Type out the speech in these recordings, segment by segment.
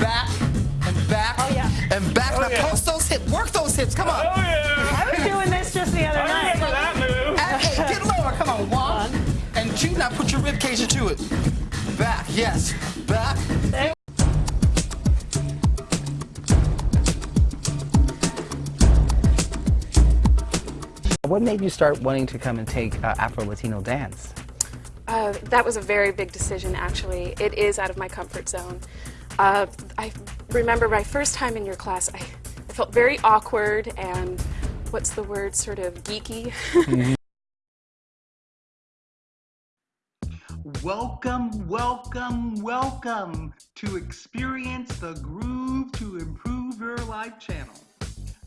back and back oh, yeah. and back. Oh, now yeah. post those hips, work those hips. Come on. Oh yeah. I was doing this just the other I night. remember that move. And, hey, get lower. Come on. One and two. Now put your rib cage into it. Back. Yes. Back. What made you start wanting to come and take uh, Afro-Latino dance? Uh, that was a very big decision, actually. It is out of my comfort zone. Uh, I remember my first time in your class, I, I felt very awkward and, what's the word, sort of geeky. Welcome, welcome, welcome to Experience the Groove to Improve Your Life channel.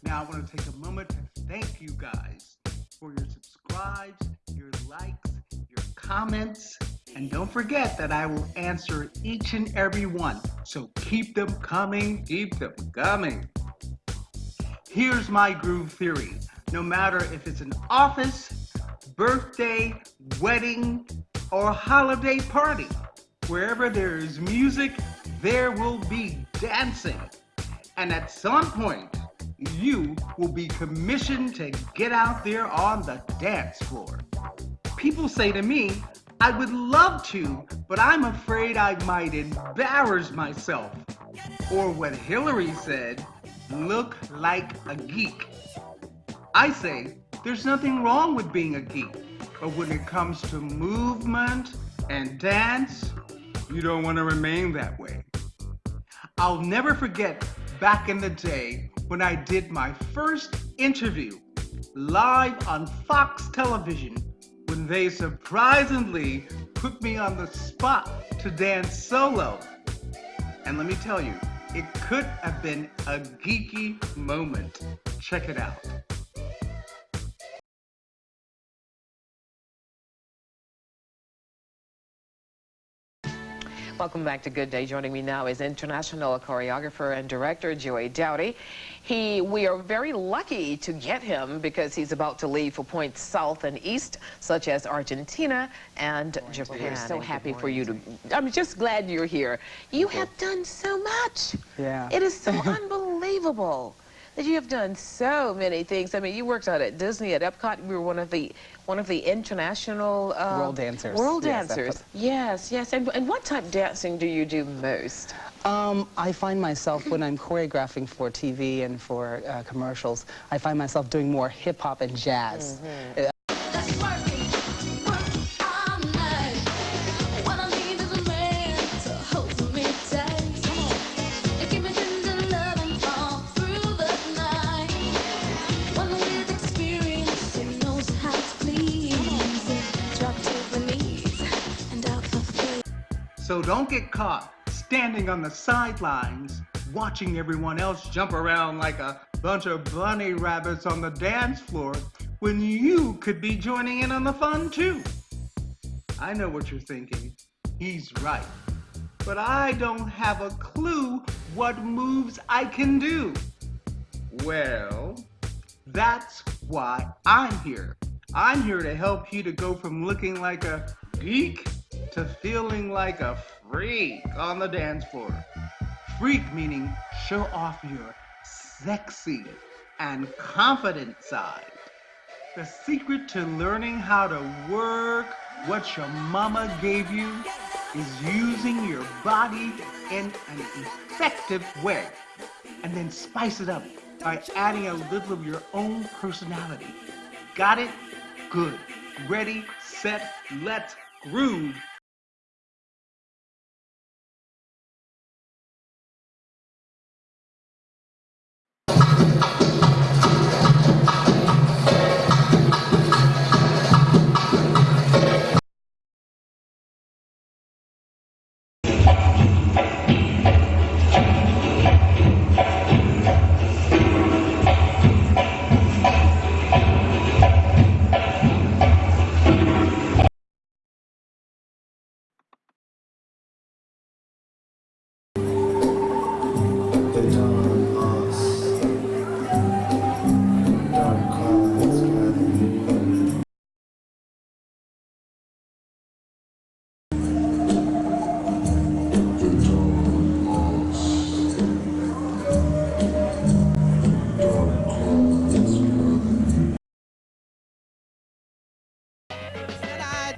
Now, I want to take a moment to thank you guys for your subscribes, your likes, your comments, and don't forget that I will answer each and every one. So keep them coming, keep them coming. Here's my groove theory. No matter if it's an office, birthday, wedding, or holiday party, wherever there is music, there will be dancing. And at some point, you will be commissioned to get out there on the dance floor. People say to me, I would love to, but I'm afraid I might embarrass myself. Or what Hillary said, look like a geek. I say, there's nothing wrong with being a geek, but when it comes to movement and dance, you don't want to remain that way. I'll never forget back in the day when I did my first interview live on Fox television when they surprisingly put me on the spot to dance solo. And let me tell you, it could have been a geeky moment. Check it out. Welcome back to Good Day. Joining me now is international choreographer and director Joey Dowdy. He, we are very lucky to get him because he's about to leave for points south and east, such as Argentina and Japan. We're so happy for you to. I'm just glad you're here. You have done so much. Yeah. It is so unbelievable that you have done so many things. I mean, you worked out at Disney, at Epcot. You were one of the one of the international uh, World dancers. World dancers. Yes, yes. And, and what type of dancing do you do most? Um, I find myself, when I'm choreographing for TV and for uh, commercials, I find myself doing more hip hop and jazz. Uh, So don't get caught standing on the sidelines watching everyone else jump around like a bunch of bunny rabbits on the dance floor when you could be joining in on the fun too. I know what you're thinking. He's right. But I don't have a clue what moves I can do. Well, that's why I'm here. I'm here to help you to go from looking like a geek to feeling like a freak on the dance floor. Freak meaning show off your sexy and confident side. The secret to learning how to work what your mama gave you is using your body in an effective way and then spice it up by adding a little of your own personality. Got it? Good. Ready, set, let's groove.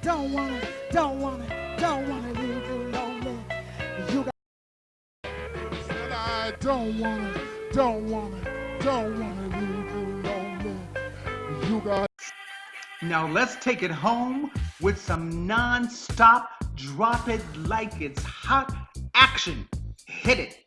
Don't wanna, don't wanna, don't wanna leave you lonely. You got said I don't wanna, don't wanna, don't wanna leave you lonely. You got now let's take it home with some non-stop drop it like it's hot action. Hit it.